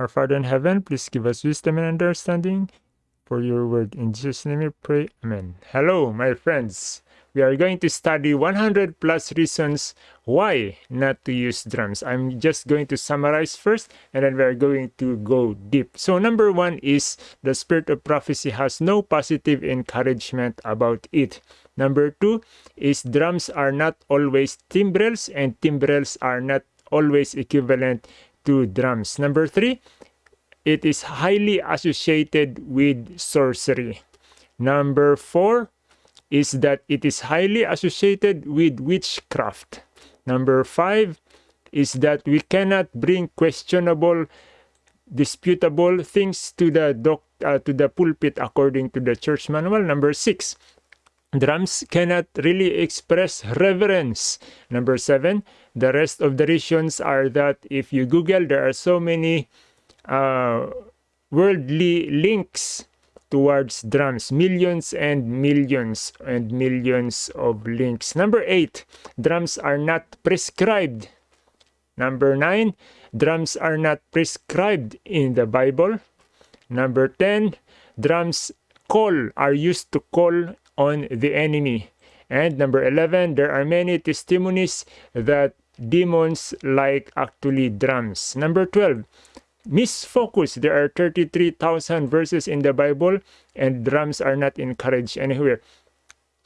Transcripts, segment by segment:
Our Father in heaven, please give us wisdom and understanding for your word. In Jesus' name we pray. Amen. Hello, my friends. We are going to study 100 plus reasons why not to use drums. I'm just going to summarize first and then we're going to go deep. So number one is the spirit of prophecy has no positive encouragement about it. Number two is drums are not always timbrels and timbrels are not always equivalent to drums. Number three, it is highly associated with sorcery. Number four is that it is highly associated with witchcraft. Number five is that we cannot bring questionable, disputable things to the doc, uh, to the pulpit according to the church manual. Number six, drums cannot really express reverence. Number seven, the rest of the reasons are that if you Google, there are so many uh, worldly links towards drums. Millions and millions and millions of links. Number eight drums are not prescribed. Number nine drums are not prescribed in the bible. Number 10 drums call are used to call on the enemy and number 11 there are many testimonies that demons like actually drums number 12 misfocus. There are 33,000 verses in the Bible and drums are not encouraged anywhere.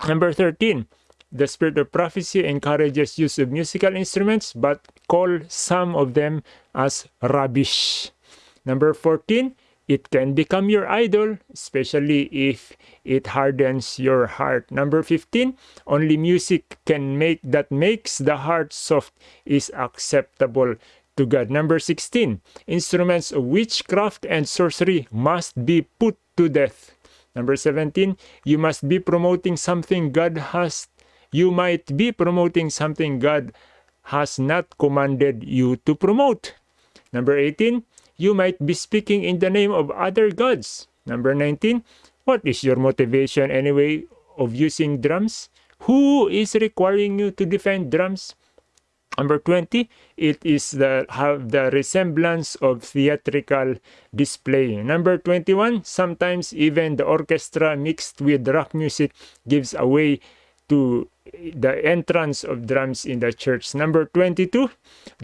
Number 13, the spirit of prophecy encourages use of musical instruments but call some of them as rubbish. Number 14, it can become your idol, especially if it hardens your heart. Number 15, only music can make that makes the heart soft is acceptable to God. Number 16, instruments of witchcraft and sorcery must be put to death. Number 17, you must be promoting something God has, you might be promoting something God has not commanded you to promote. Number 18, you might be speaking in the name of other gods. Number 19, what is your motivation anyway of using drums? Who is requiring you to defend drums? Number 20, it is the have the resemblance of theatrical display. Number 21, sometimes even the orchestra mixed with rock music gives away to the entrance of drums in the church. Number 22,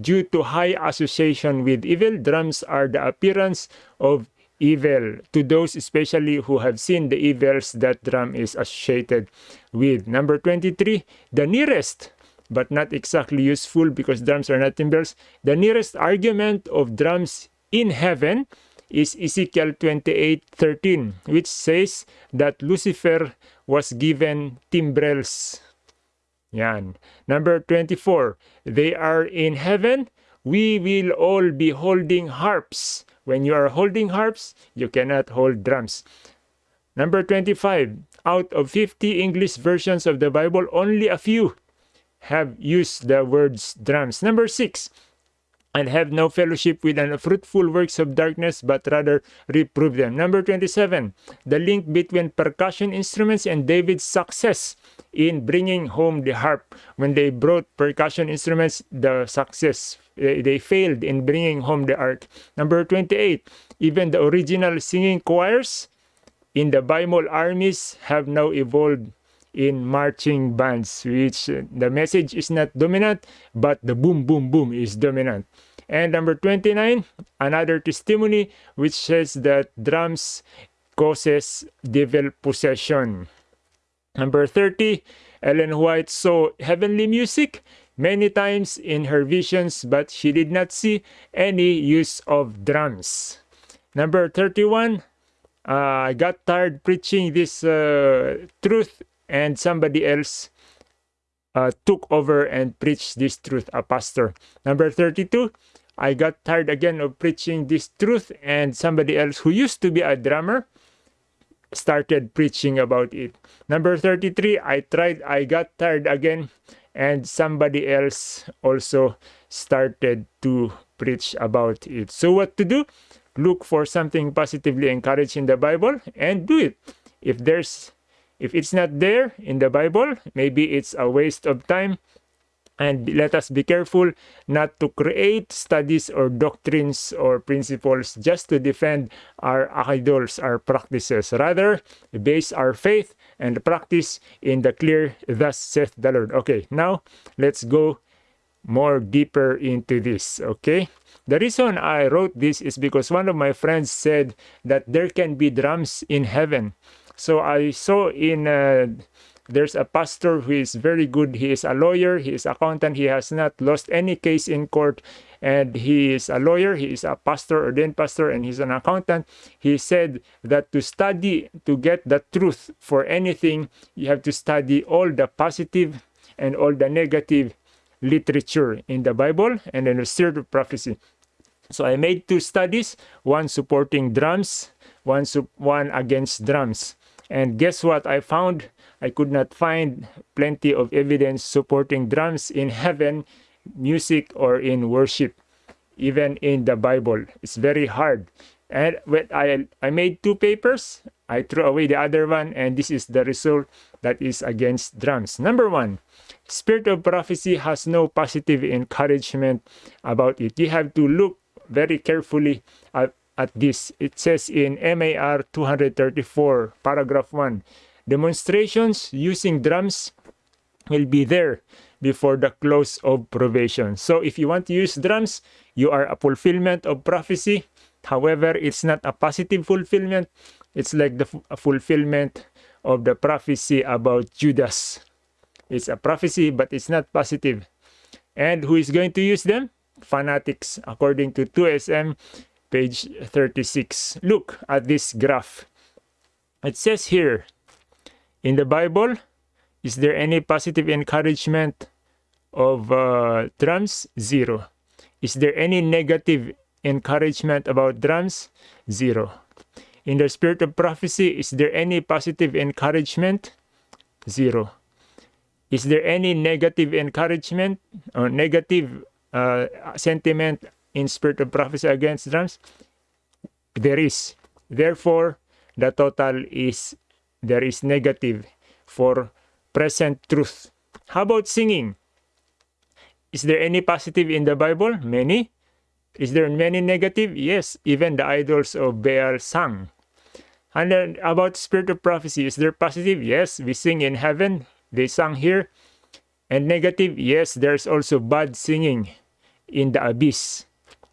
due to high association with evil, drums are the appearance of evil to those especially who have seen the evils that drum is associated with. Number 23, the nearest but not exactly useful because drums are not timbrels. The nearest argument of drums in heaven is Ezekiel 28:13, which says that Lucifer was given timbrels. Yan. Number 24, they are in heaven. We will all be holding harps. When you are holding harps, you cannot hold drums. Number 25, out of 50 English versions of the Bible, only a few have used the words drums. Number six, and have no fellowship with unfruitful works of darkness, but rather reprove them. Number 27, the link between percussion instruments and David's success in bringing home the harp. When they brought percussion instruments, the success, eh, they failed in bringing home the ark. Number 28, even the original singing choirs in the Bible armies have now evolved in marching bands, which uh, the message is not dominant, but the boom, boom, boom is dominant. And number 29, another testimony which says that drums causes devil possession. Number 30, Ellen White saw heavenly music many times in her visions, but she did not see any use of drums. Number 31, uh, I got tired preaching this uh, truth and somebody else uh, took over and preached this truth, a pastor. Number 32, I got tired again of preaching this truth, and somebody else who used to be a drummer started preaching about it. Number 33, I tried, I got tired again, and somebody else also started to preach about it. So, what to do? Look for something positively encouraging in the Bible and do it. If there's if it's not there in the Bible, maybe it's a waste of time. and let us be careful not to create studies or doctrines or principles just to defend our idols, our practices. Rather, base our faith and practice in the clear, thus saith the Lord. Okay, now let's go more deeper into this. Okay, the reason I wrote this is because one of my friends said that there can be drums in heaven. So I saw in uh, there's a pastor who is very good. He is a lawyer, he is accountant, he has not lost any case in court, and he is a lawyer, he is a pastor, ordained pastor, and he's an accountant. He said that to study, to get the truth for anything, you have to study all the positive and all the negative literature in the Bible and in the spirit of prophecy. So I made two studies, one supporting drums, one, one against drums. And guess what I found? I could not find plenty of evidence supporting drums in heaven, music, or in worship, even in the Bible. It's very hard. And when I, I made two papers, I threw away the other one, and this is the result that is against drums. Number one, spirit of prophecy has no positive encouragement about it. You have to look very carefully at, at this. It says in MAR 234, paragraph 1, Demonstrations using drums will be there before the close of probation. So if you want to use drums, you are a fulfillment of prophecy. However, it's not a positive fulfillment. It's like the fulfillment of the prophecy about Judas. It's a prophecy, but it's not positive. And who is going to use them? Fanatics, according to 2SM, page 36. Look at this graph. It says here, in the Bible, is there any positive encouragement of uh, drums? Zero. Is there any negative encouragement about drums? Zero. In the spirit of prophecy, is there any positive encouragement? Zero. Is there any negative encouragement or negative uh, sentiment in spirit of prophecy against drums? There is. Therefore, the total is there is negative for present truth. How about singing? Is there any positive in the Bible? Many. Is there many negative? Yes, even the idols of Baal sang. And then about spirit of prophecy, is there positive? Yes, we sing in heaven. They sang here. And negative? Yes, there's also bad singing in the abyss.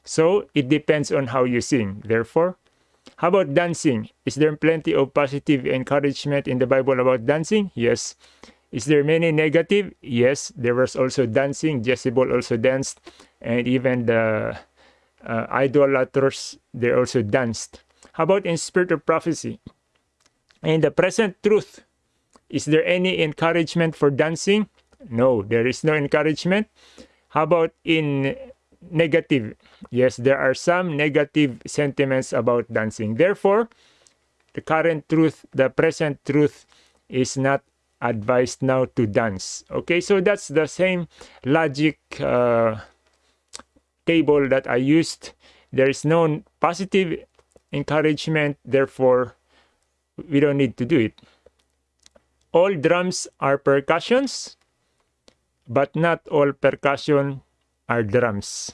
So it depends on how you sing. Therefore, how about dancing? Is there plenty of positive encouragement in the Bible about dancing? Yes. Is there many negative? Yes. There was also dancing. Jezebel also danced. And even the uh, idolaters, they also danced. How about in spirit of prophecy? In the present truth, is there any encouragement for dancing? No, there is no encouragement. How about in negative. Yes, there are some negative sentiments about dancing. Therefore, the current truth, the present truth is not advised now to dance. Okay, so that's the same logic uh, table that I used. There is no positive encouragement, therefore, we don't need to do it. All drums are percussions, but not all percussion are drums.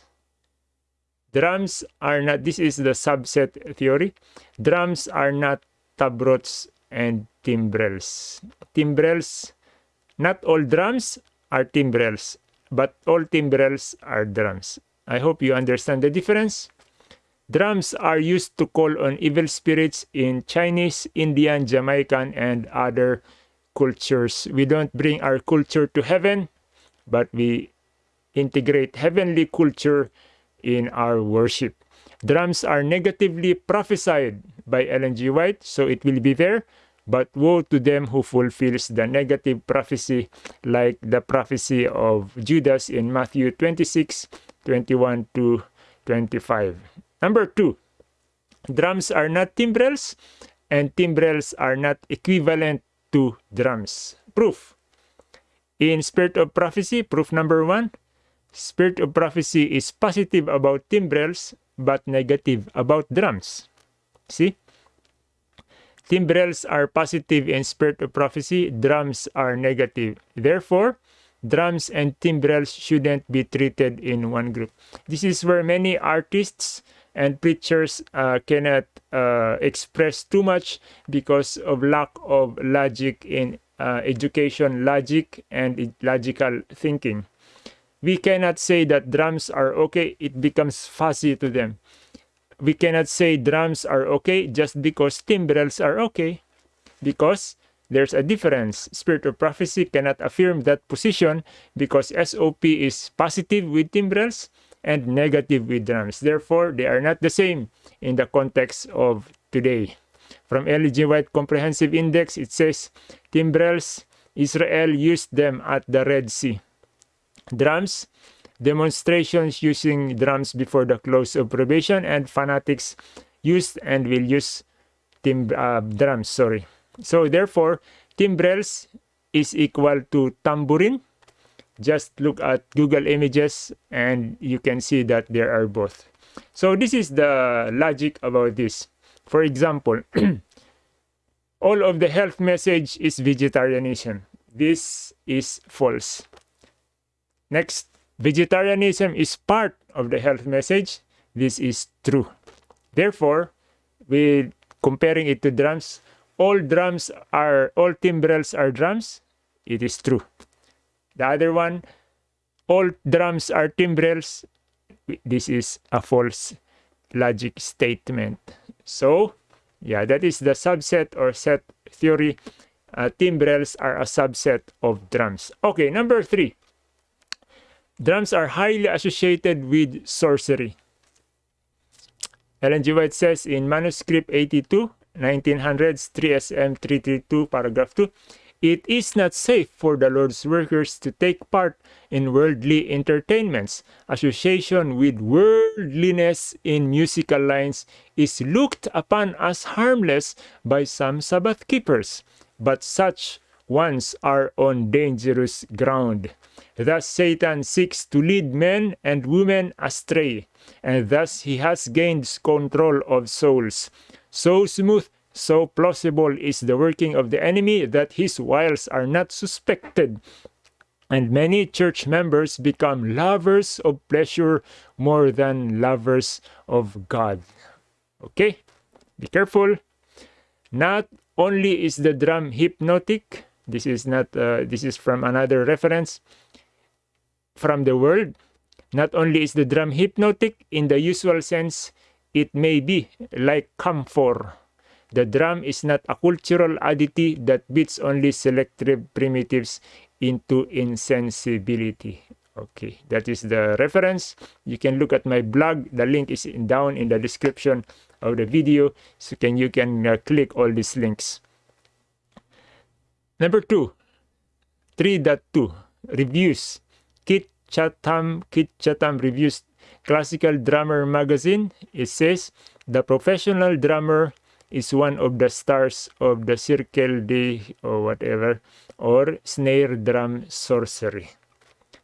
Drums are not, this is the subset theory. Drums are not tabrets and timbrels. Timbrels, not all drums are timbrels, but all timbrels are drums. I hope you understand the difference. Drums are used to call on evil spirits in Chinese, Indian, Jamaican, and other cultures. We don't bring our culture to heaven, but we integrate heavenly culture in our worship. Drums are negatively prophesied by Ellen G. White, so it will be there. But woe to them who fulfills the negative prophecy, like the prophecy of Judas in Matthew 26, 21 to 25. Number two, drums are not timbrels, and timbrels are not equivalent to drums. Proof. In Spirit of Prophecy, proof number one, Spirit of prophecy is positive about timbrels but negative about drums. See? Timbrels are positive in spirit of prophecy, drums are negative. Therefore, drums and timbrels shouldn't be treated in one group. This is where many artists and preachers uh, cannot uh, express too much because of lack of logic in uh, education logic and logical thinking. We cannot say that drums are okay, it becomes fuzzy to them. We cannot say drums are okay just because timbrels are okay because there's a difference. Spirit of prophecy cannot affirm that position because SOP is positive with timbrels and negative with drums. Therefore, they are not the same in the context of today. From Ellen G. White Comprehensive Index, it says timbrels, Israel used them at the Red Sea. Drums, demonstrations using drums before the close of probation, and fanatics used and will use tim uh, drums. Sorry. So therefore, timbrels is equal to tambourine. Just look at Google Images and you can see that there are both. So this is the logic about this. For example, all of the health message is vegetarianism. This is false. Next, vegetarianism is part of the health message. This is true. Therefore, with comparing it to drums, all drums are all timbrels are drums. It is true. The other one all drums are timbrels. This is a false logic statement. So yeah that is the subset or set theory. Uh, timbrels are a subset of drums. Okay number three drums are highly associated with sorcery Ellen G. White says in manuscript 82 1900s 3SM 332 paragraph 2 it is not safe for the Lord's workers to take part in worldly entertainments. Association with worldliness in musical lines is looked upon as harmless by some Sabbath keepers, but such ones are on dangerous ground. Thus Satan seeks to lead men and women astray, and thus he has gained control of souls. So smooth, so plausible is the working of the enemy that his wiles are not suspected. And many church members become lovers of pleasure more than lovers of God. Okay? Be careful. Not only is the drum hypnotic, this is not uh, this is from another reference from the world. Not only is the drum hypnotic in the usual sense, it may be like camphor. The drum is not a cultural oddity that beats only selective primitives into insensibility. Okay, that is the reference. You can look at my blog. The link is in, down in the description of the video. So can you can uh, click all these links. Number two, 3.2 reviews. Kit Chatham, Kit Chatham reviews classical drummer magazine, it says, the professional drummer is one of the stars of the circle de or whatever, or snare drum sorcery.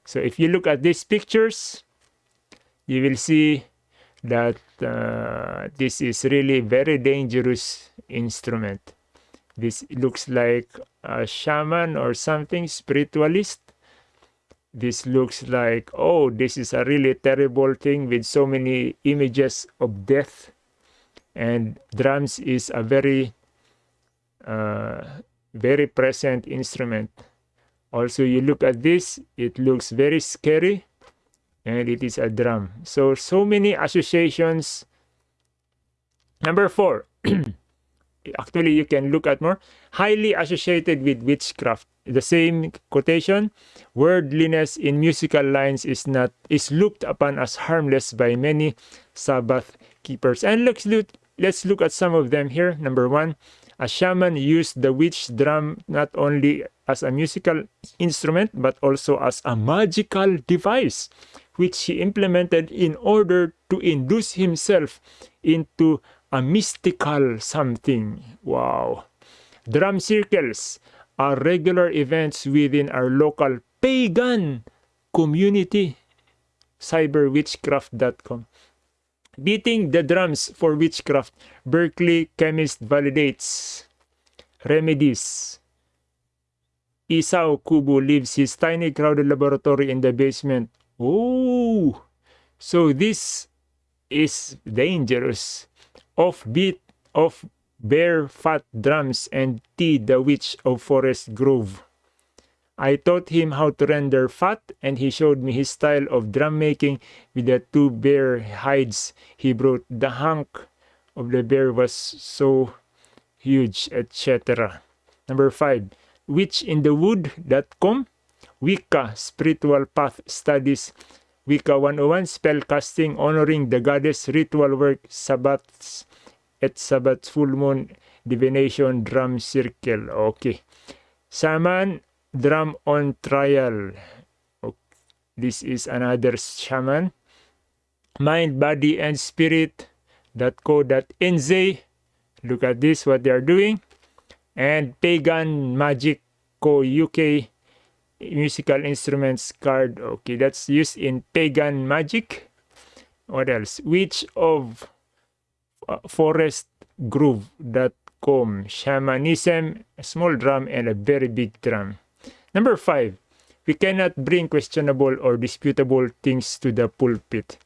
So if you look at these pictures, you will see that uh, this is really very dangerous instrument. This looks like a shaman or something, spiritualist this looks like oh this is a really terrible thing with so many images of death. And drums is a very uh, very present instrument. Also you look at this it looks very scary and it is a drum. So so many associations. Number four actually you can look at more. Highly associated with witchcraft. The same quotation worldliness in musical lines is not is looked upon as harmless by many sabbath keepers. And let's look let's look at some of them here. Number one a shaman used the witch drum not only as a musical instrument but also as a magical device which he implemented in order to induce himself into a mystical something wow drum circles are regular events within our local pagan community. Cyberwitchcraft.com. Beating the drums for witchcraft. Berkeley chemist validates remedies. Isao Kubo leaves his tiny crowded laboratory in the basement. Oh, so this is dangerous. Offbeat of Bear Fat Drums and T the Witch of Forest Grove. I taught him how to render fat and he showed me his style of drum making with the two bear hides he brought. The hunk of the bear was so huge, etc. Number 5. Witchinthewood.com Wicca Spiritual Path Studies Wicca 101 Spell Casting Honoring the Goddess Ritual Work Sabbats at Sabbath Full Moon Divination Drum Circle. Okay. Shaman drum on trial. Okay. This is another shaman. Mind, body, and spirit. .co.nz. Look at this, what they are doing. And Pagan Magic Co. UK musical instruments card. Okay, that's used in Pagan Magic. What else? Witch of Forest Groove.com. Shamanism, a small drum, and a very big drum. Number five, we cannot bring questionable or disputable things to the pulpit.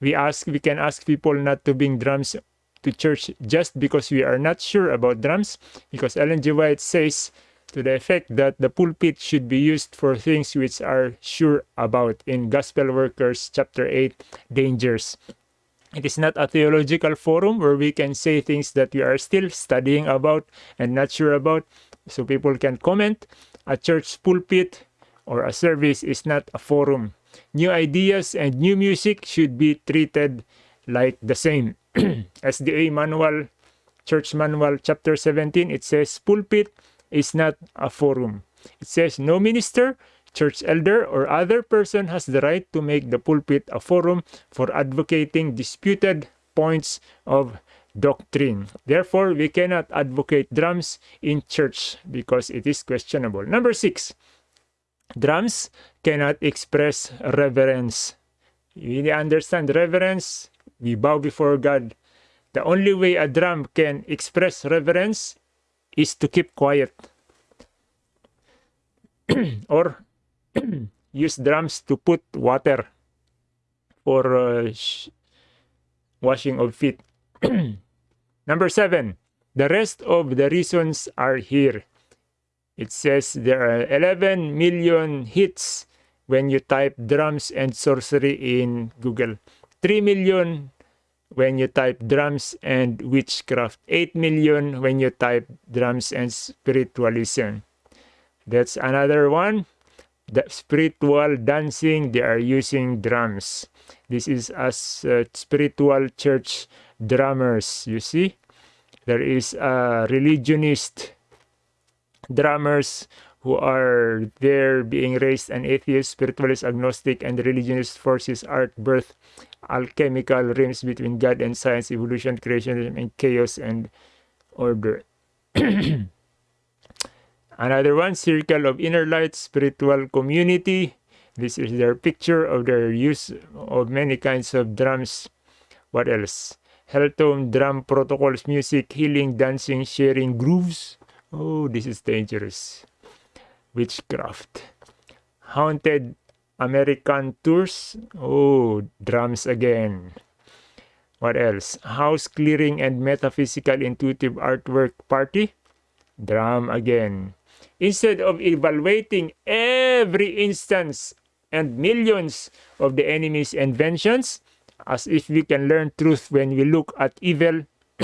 We ask, we can ask people not to bring drums to church just because we are not sure about drums, because Ellen G. White says to the effect that the pulpit should be used for things which are sure about in Gospel Workers chapter 8, Dangers. It is not a theological forum where we can say things that we are still studying about and not sure about, so people can comment a church pulpit or a service is not a forum. New ideas and new music should be treated like the same. SDA Manual, Church Manual, Chapter 17, it says pulpit is not a forum. It says no minister, church elder, or other person has the right to make the pulpit a forum for advocating disputed points of doctrine. Therefore, we cannot advocate drums in church because it is questionable. Number six, drums cannot express reverence. We understand reverence? We bow before God. The only way a drum can express reverence is to keep quiet. or use drums to put water for uh, washing of feet. Number seven, the rest of the reasons are here. It says there are 11 million hits when you type drums and sorcery in Google. 3 million when you type drums and witchcraft. 8 million when you type drums and spiritualism. That's another one. The spiritual dancing, they are using drums. This is as uh, spiritual church drummers, you see. There is a religionist drummers who are there being raised an atheist, spiritualist, agnostic, and religionist forces art, birth, alchemical rims between God and science, evolution, creation, and chaos and order. Another one, Circle of Inner Light, Spiritual Community. This is their picture of their use of many kinds of drums. What else? Helltone, drum protocols, music, healing, dancing, sharing grooves. Oh, this is dangerous. Witchcraft. Haunted American tours. Oh, drums again. What else? House clearing and metaphysical intuitive artwork party. Drum again. Instead of evaluating every instance and millions of the enemy's inventions, as if we can learn truth when we look at evil.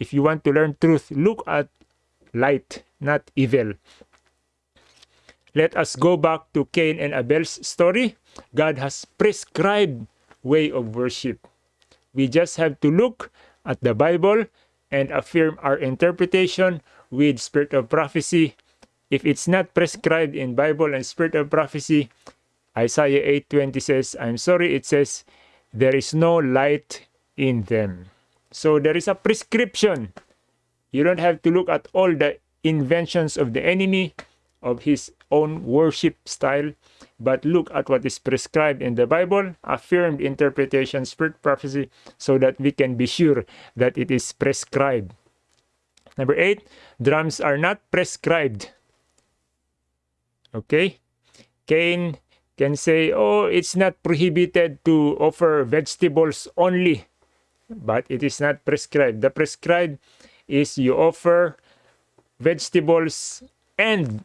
if you want to learn truth, look at light, not evil. Let us go back to Cain and Abel's story. God has prescribed way of worship. We just have to look at the Bible and affirm our interpretation with spirit of prophecy. If it's not prescribed in Bible and spirit of prophecy, Isaiah 8:20 says, I'm sorry, it says there is no light in them. So there is a prescription. You don't have to look at all the inventions of the enemy, of his own worship style, but look at what is prescribed in the Bible, affirmed interpretation, spirit prophecy, so that we can be sure that it is prescribed. Number eight, drums are not prescribed. Okay? Cain can say, oh, it's not prohibited to offer vegetables only, but it is not prescribed. The prescribed is you offer vegetables and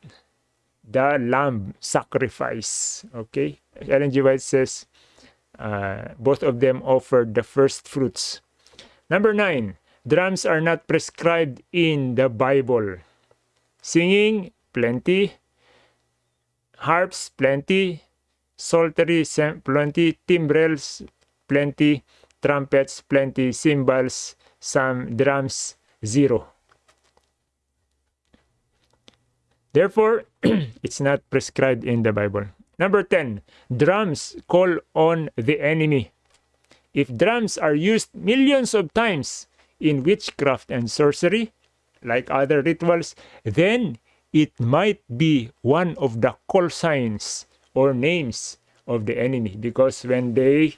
the lamb sacrifice. Okay? Ellen G. White says, uh, both of them offered the first fruits. Number nine, drums are not prescribed in the Bible. Singing, plenty. Harps, plenty. Psaltery, plenty. Timbrels, plenty. Trumpets, plenty. Cymbals, some. Drums, zero. Therefore, it's not prescribed in the Bible. Number 10, drums call on the enemy. If drums are used millions of times in witchcraft and sorcery, like other rituals, then it might be one of the call signs or names of the enemy. Because when they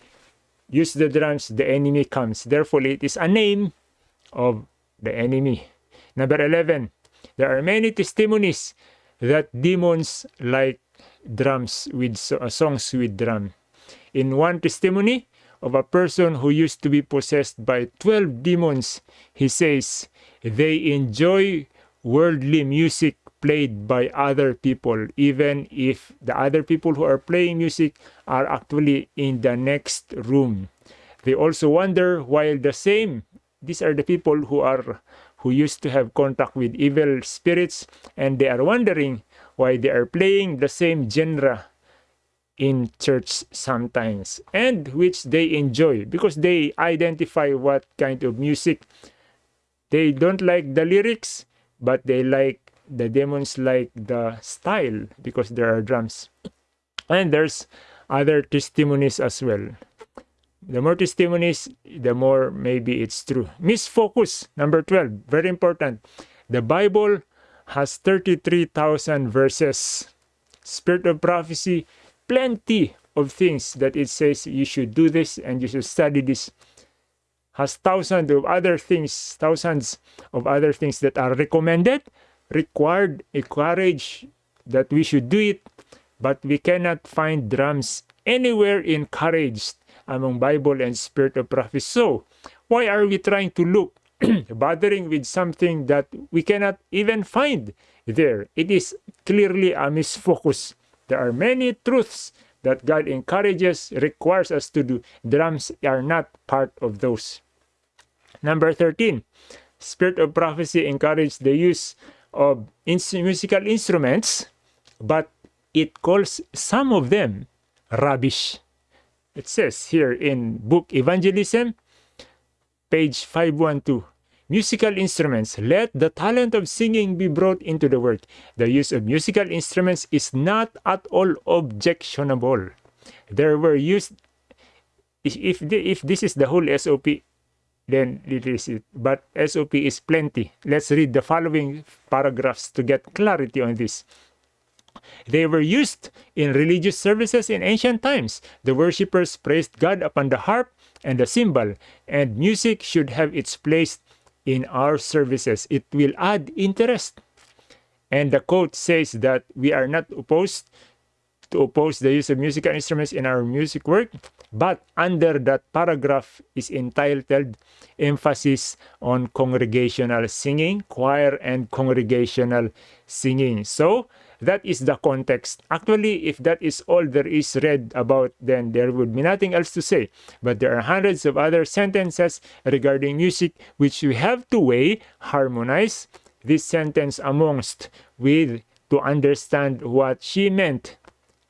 use the drums, the enemy comes. Therefore, it is a name of the enemy. Number 11, there are many testimonies that demons like drums with uh, songs with drum. In one testimony of a person who used to be possessed by 12 demons, he says they enjoy worldly music played by other people, even if the other people who are playing music are actually in the next room. They also wonder why the same, these are the people who are who used to have contact with evil spirits and they are wondering why they are playing the same genre in church sometimes and which they enjoy because they identify what kind of music. They don't like the lyrics but they like the demons like the style because there are drums. And there's other testimonies as well. The more testimonies the more maybe it's true. Misfocus number 12 very important. The bible has 33,000 verses. Spirit of prophecy, plenty of things that it says you should do this and you should study this. Has thousands of other things, thousands of other things that are recommended, required, encouraged that we should do it, but we cannot find drums anywhere encouraged among Bible and Spirit of prophecy. So, why are we trying to look bothering with something that we cannot even find there. It is clearly a misfocus. There are many truths that God encourages, requires us to do. Drums are not part of those. Number 13, Spirit of Prophecy encourages the use of musical instruments, but it calls some of them rubbish. It says here in book Evangelism, page 512. Musical instruments. Let the talent of singing be brought into the work. The use of musical instruments is not at all objectionable. There were used, if, if this is the whole SOP, then it is it. But SOP is plenty. Let's read the following paragraphs to get clarity on this. They were used in religious services in ancient times. The worshippers praised God upon the harp and the cymbal, and music should have its place in our services. It will add interest. And the quote says that we are not opposed to oppose the use of musical instruments in our music work, but under that paragraph is entitled Emphasis on Congregational Singing, Choir and Congregational Singing. So, that is the context. Actually, if that is all there is read about, then there would be nothing else to say. But there are hundreds of other sentences regarding music which we have to weigh, harmonize this sentence amongst with to understand what she meant.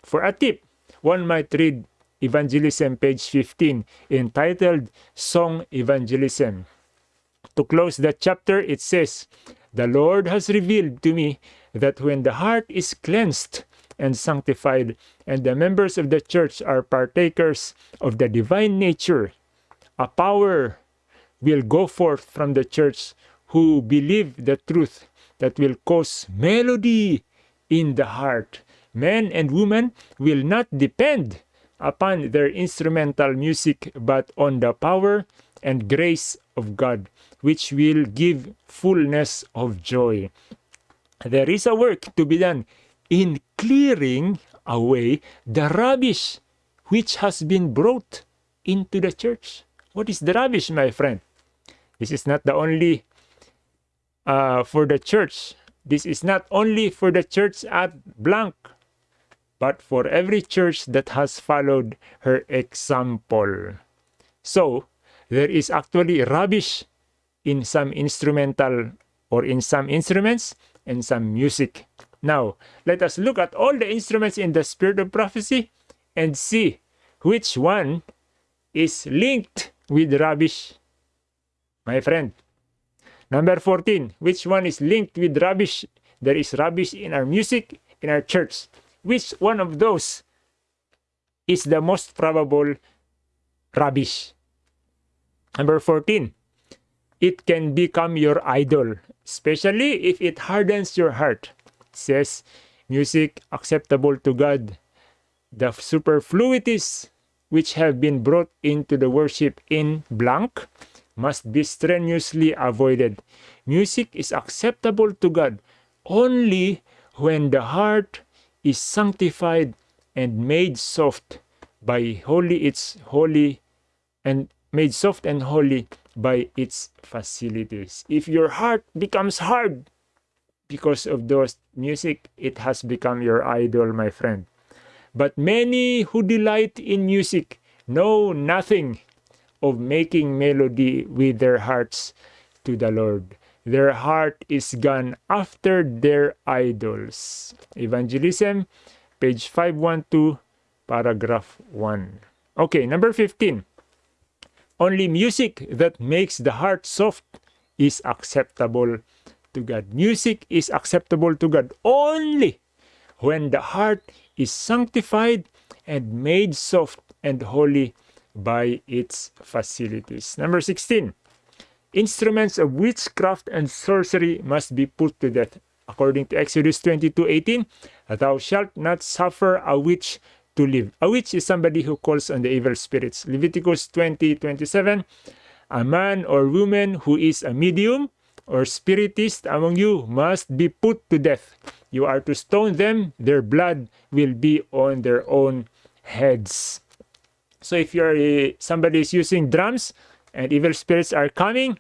For a tip, one might read Evangelism page 15 entitled Song Evangelism. To close that chapter, it says, The Lord has revealed to me that when the heart is cleansed and sanctified, and the members of the church are partakers of the divine nature, a power will go forth from the church who believe the truth that will cause melody in the heart. Men and women will not depend upon their instrumental music, but on the power and grace of God, which will give fullness of joy. There is a work to be done in clearing away the rubbish which has been brought into the church. What is the rubbish, my friend? This is not the only uh, for the church. This is not only for the church at blank, but for every church that has followed her example. So, there is actually rubbish in some instrumental or in some instruments and some music. Now, let us look at all the instruments in the spirit of prophecy and see which one is linked with rubbish. My friend. Number 14. Which one is linked with rubbish? There is rubbish in our music, in our church. Which one of those is the most probable rubbish? Number 14. It can become your idol, especially if it hardens your heart. It says, music acceptable to God. The superfluities which have been brought into the worship in blank must be strenuously avoided. Music is acceptable to God only when the heart is sanctified and made soft by holy its holy and made soft and holy by its facilities. If your heart becomes hard because of those music, it has become your idol, my friend. But many who delight in music know nothing of making melody with their hearts to the Lord. Their heart is gone after their idols. Evangelism, page 512, paragraph 1. Okay, number 15. Only music that makes the heart soft is acceptable to God. Music is acceptable to God only when the heart is sanctified and made soft and holy by its facilities. Number 16. Instruments of witchcraft and sorcery must be put to death. According to Exodus 22:18, thou shalt not suffer a witch to live. A witch is somebody who calls on the evil spirits. Leviticus 20:27, a man or woman who is a medium or spiritist among you must be put to death. You are to stone them, their blood will be on their own heads. So if you're uh, somebody is using drums and evil spirits are coming,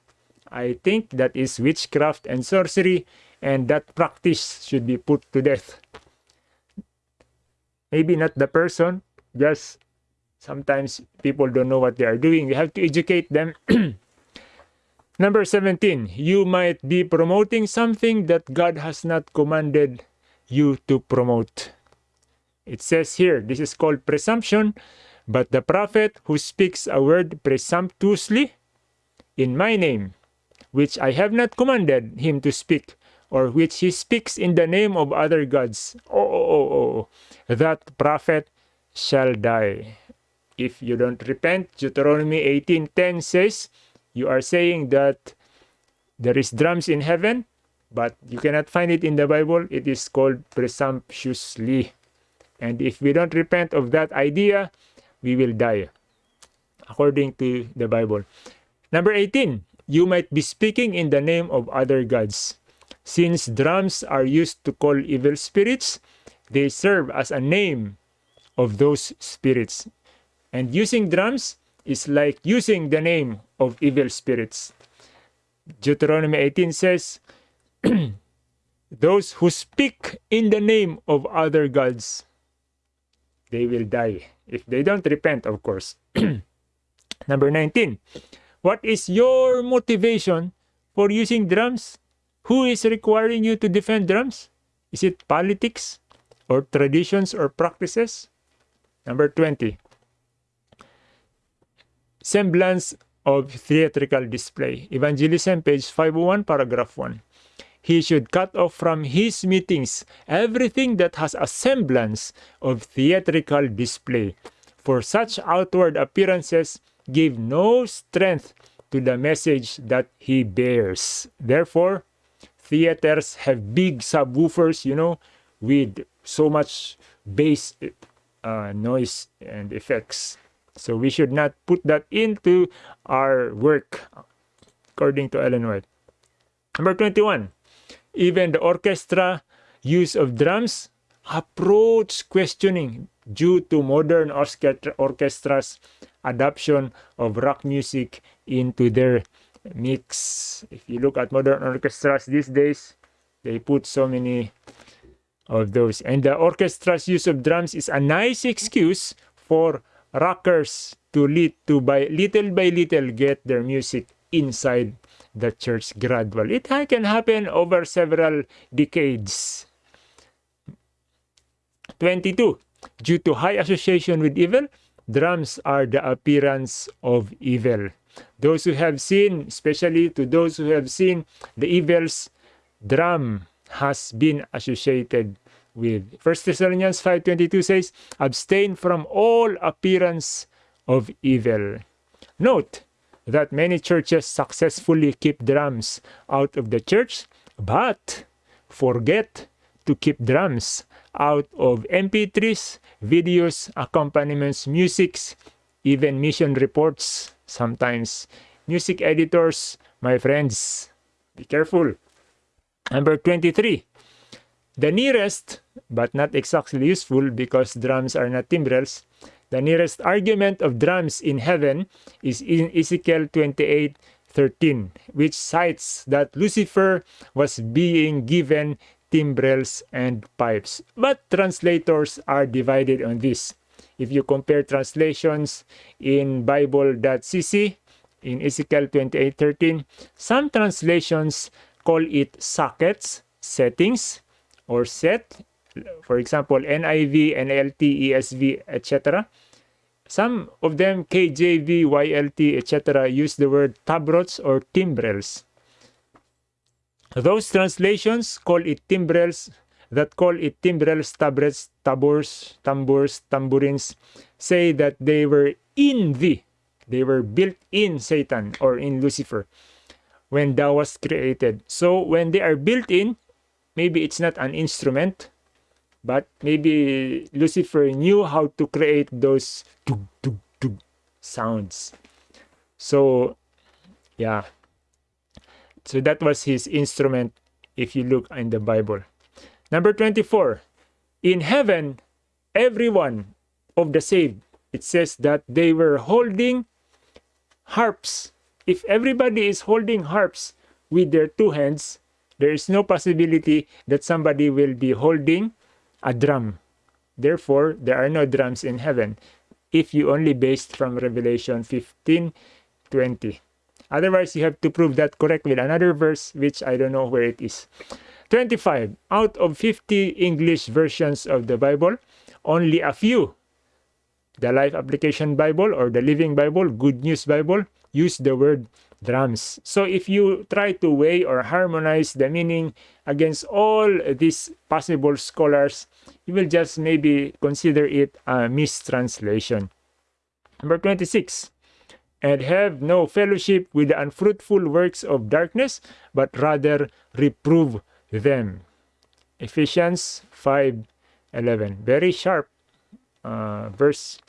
I think that is witchcraft and sorcery and that practice should be put to death. Maybe not the person, just sometimes people don't know what they are doing. You have to educate them. Number 17, you might be promoting something that God has not commanded you to promote. It says here, this is called presumption. But the prophet who speaks a word presumptuously in my name, which I have not commanded him to speak, or which he speaks in the name of other gods, oh, oh, oh, oh, that prophet shall die. If you don't repent, Deuteronomy 18.10 says, you are saying that there is drums in heaven, but you cannot find it in the Bible. It is called presumptuously. And if we don't repent of that idea, we will die, according to the Bible. Number 18, you might be speaking in the name of other gods. Since drums are used to call evil spirits, they serve as a name of those spirits. And using drums is like using the name of evil spirits. Deuteronomy 18 says, Those who speak in the name of other gods, they will die. If they don't repent, of course. Number 19. What is your motivation for using drums? Who is requiring you to defend drums? Is it politics or traditions or practices? Number 20. Semblance of theatrical display. Evangelism, page 501, paragraph 1 he should cut off from his meetings everything that has a semblance of theatrical display. For such outward appearances give no strength to the message that he bears. Therefore, theaters have big subwoofers, you know, with so much bass uh, noise and effects. So we should not put that into our work, according to Ellen White. Number 21 even the orchestra use of drums approach questioning due to modern orchestras adoption of rock music into their mix. If you look at modern orchestras these days, they put so many of those. And the orchestra's use of drums is a nice excuse for rockers to lead to by little by little get their music inside the church gradual. It can happen over several decades. 22. Due to high association with evil, drums are the appearance of evil. Those who have seen, especially to those who have seen the evils, drum has been associated with. 1 Thessalonians 5.22 says, Abstain from all appearance of evil. Note that many churches successfully keep drums out of the church, but forget to keep drums out of MP3s, videos, accompaniments, musics, even mission reports, sometimes music editors, my friends. Be careful. Number 23. The nearest, but not exactly useful because drums are not timbrels, the nearest argument of drums in heaven is in Ezekiel 28 13, which cites that Lucifer was being given timbrels and pipes. But translators are divided on this. If you compare translations in Bible.cc, in Ezekiel 28:13, some translations call it sockets, settings, or set. For example, NIV, NLT, ESV, etc. Some of them, KJV, YLT, etc., use the word tabrets or timbrels. Those translations call it timbrels that call it timbrels, tabrets, tabors, tambours, tambourines, say that they were in the, they were built in Satan or in Lucifer when that was created. So when they are built in, maybe it's not an instrument, but maybe Lucifer knew how to create those sounds. So, yeah. So that was his instrument if you look in the Bible. Number 24. In heaven, everyone of the saved, it says that they were holding harps. If everybody is holding harps with their two hands, there is no possibility that somebody will be holding a drum. Therefore, there are no drums in heaven if you only based from Revelation 15 20. Otherwise, you have to prove that correct with another verse, which I don't know where it is. 25. Out of 50 English versions of the Bible, only a few, the Life Application Bible or the Living Bible, Good News Bible, use the word drums. So if you try to weigh or harmonize the meaning against all these possible scholars, you will just maybe consider it a mistranslation. Number 26 and have no fellowship with the unfruitful works of darkness, but rather reprove them. Ephesians 5:11. Very sharp uh, verse.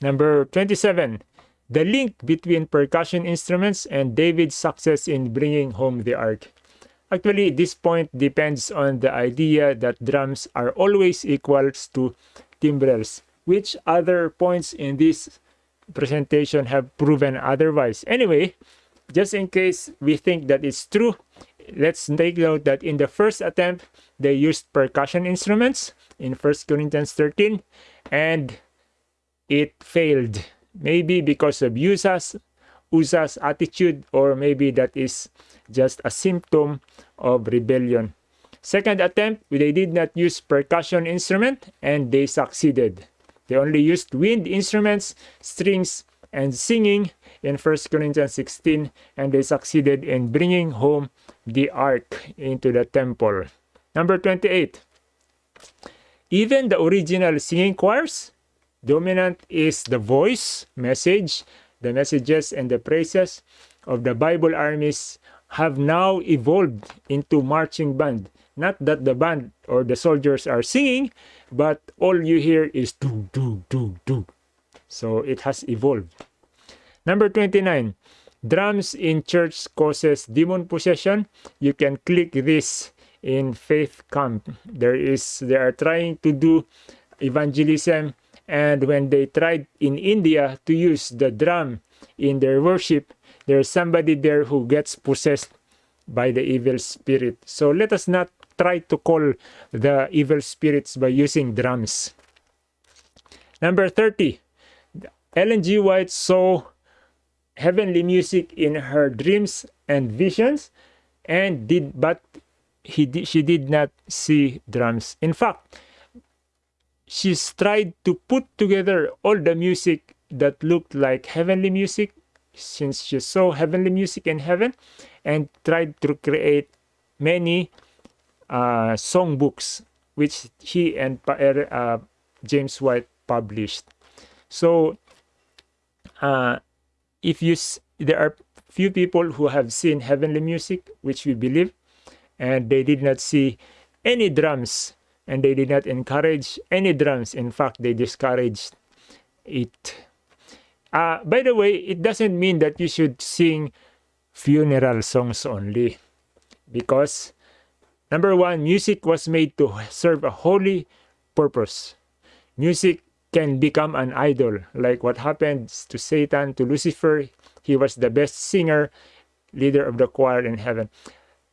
Number 27. The link between percussion instruments and David's success in bringing home the ark. Actually, this point depends on the idea that drums are always equals to timbrels, which other points in this presentation have proven otherwise. Anyway, just in case we think that it's true, let's take note that in the first attempt, they used percussion instruments in 1 Corinthians 13 and it failed. Maybe because of Uzzah's attitude or maybe that is just a symptom of rebellion. Second attempt, they did not use percussion instrument and they succeeded. They only used wind instruments, strings, and singing in 1 Corinthians 16 and they succeeded in bringing home the ark into the temple. Number 28. Even the original singing choirs, dominant is the voice, message, the messages and the praises of the Bible armies have now evolved into marching band. Not that the band or the soldiers are singing, but all you hear is do, do, do, do. So it has evolved. Number 29. Drums in church causes demon possession. You can click this in faith camp. There is they are trying to do evangelism and when they tried in India to use the drum in their worship, there's somebody there who gets possessed by the evil spirit. So let us not try to call the evil spirits by using drums. Number 30. Ellen G. White saw heavenly music in her dreams and visions and did but he did, she did not see drums. In fact, she's tried to put together all the music that looked like heavenly music since she saw heavenly music in heaven and tried to create many uh, songbooks which he and uh, James White published. So, uh, if you there are few people who have seen heavenly music, which we believe, and they did not see any drums, and they did not encourage any drums. In fact, they discouraged it. Uh, by the way, it doesn't mean that you should sing funeral songs only. Because, number one, music was made to serve a holy purpose. Music can become an idol, like what happened to Satan, to Lucifer. He was the best singer, leader of the choir in heaven.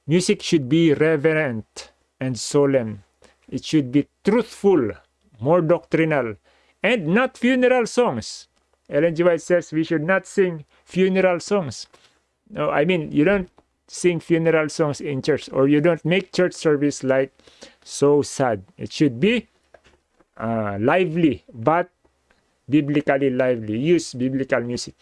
Music should be reverent and solemn. It should be truthful, more doctrinal, and not funeral songs. Ellen G. White says we should not sing funeral songs. No, I mean, you don't sing funeral songs in church or you don't make church service like so sad. It should be uh, lively, but biblically lively. Use biblical music.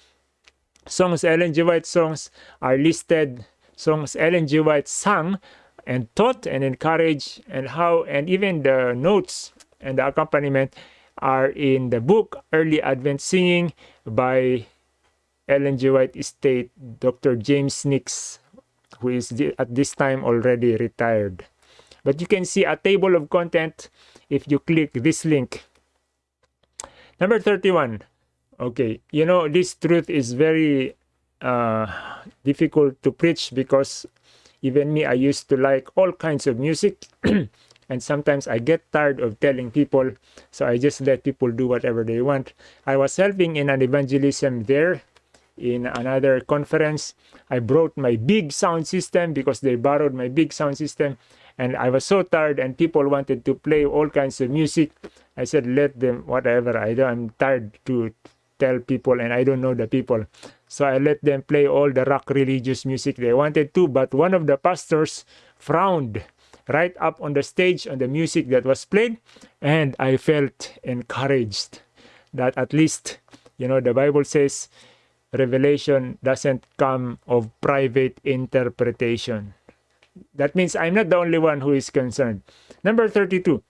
Songs Ellen G. White songs are listed. Songs Ellen G. White sang and taught and encouraged and how and even the notes and the accompaniment are in the book Early Advent Singing by Ellen G. White Estate, Dr. James Nix, who is at this time already retired. But you can see a table of content if you click this link. Number 31. Okay, you know, this truth is very uh, difficult to preach because even me, I used to like all kinds of music. and sometimes I get tired of telling people, so I just let people do whatever they want. I was helping in an evangelism there in another conference. I brought my big sound system because they borrowed my big sound system and I was so tired and people wanted to play all kinds of music. I said, let them, whatever. I don't, I'm tired to tell people and I don't know the people. So I let them play all the rock religious music they wanted to. But one of the pastors frowned right up on the stage on the music that was played. And I felt encouraged that at least, you know, the Bible says revelation doesn't come of private interpretation. That means I'm not the only one who is concerned. Number 32.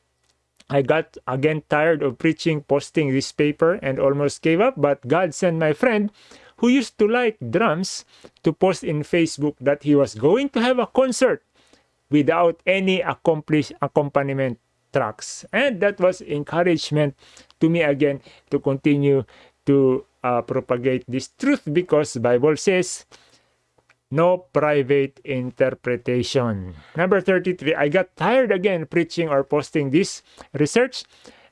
I got again tired of preaching, posting this paper, and almost gave up. But God sent my friend who used to like drums to post in Facebook that he was going to have a concert without any accomplished accompaniment tracks. And that was encouragement to me again to continue to uh, propagate this truth because Bible says no private interpretation. Number 33, I got tired again preaching or posting this research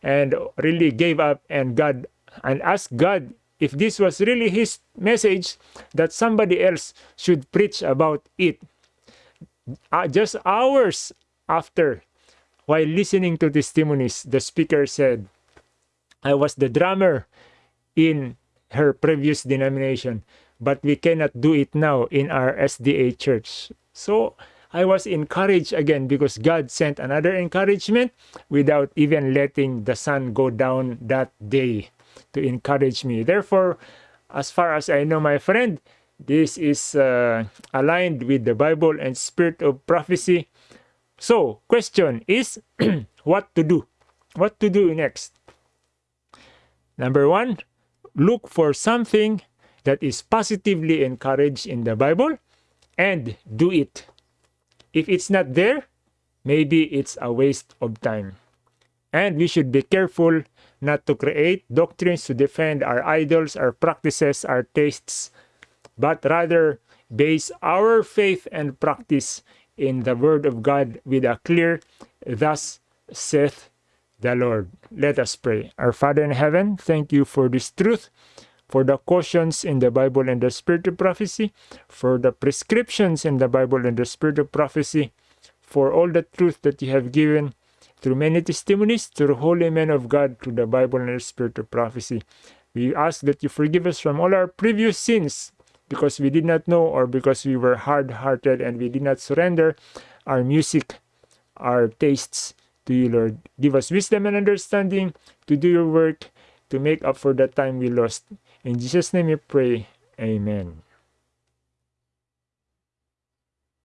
and really gave up and God and asked God if this was really his message that somebody else should preach about it. Uh, just hours after, while listening to testimonies, the speaker said, I was the drummer in her previous denomination but we cannot do it now in our SDA church. So I was encouraged again because God sent another encouragement without even letting the sun go down that day to encourage me. Therefore, as far as I know, my friend, this is uh, aligned with the Bible and spirit of prophecy. So, question is what to do? What to do next? Number one, look for something that is positively encouraged in the Bible and do it. If it's not there, maybe it's a waste of time. And we should be careful not to create doctrines to defend our idols, our practices, our tastes, but rather base our faith and practice in the Word of God with a clear, Thus saith the Lord. Let us pray. Our Father in heaven, thank you for this truth, for the cautions in the Bible and the spirit of prophecy, for the prescriptions in the Bible and the spirit of prophecy, for all the truth that you have given through many testimonies, through holy men of God, through the Bible and the spirit of prophecy. We ask that you forgive us from all our previous sins because we did not know or because we were hard hearted and we did not surrender our music, our tastes to you, Lord. Give us wisdom and understanding to do your work to make up for the time we lost. In Jesus' name we pray. Amen.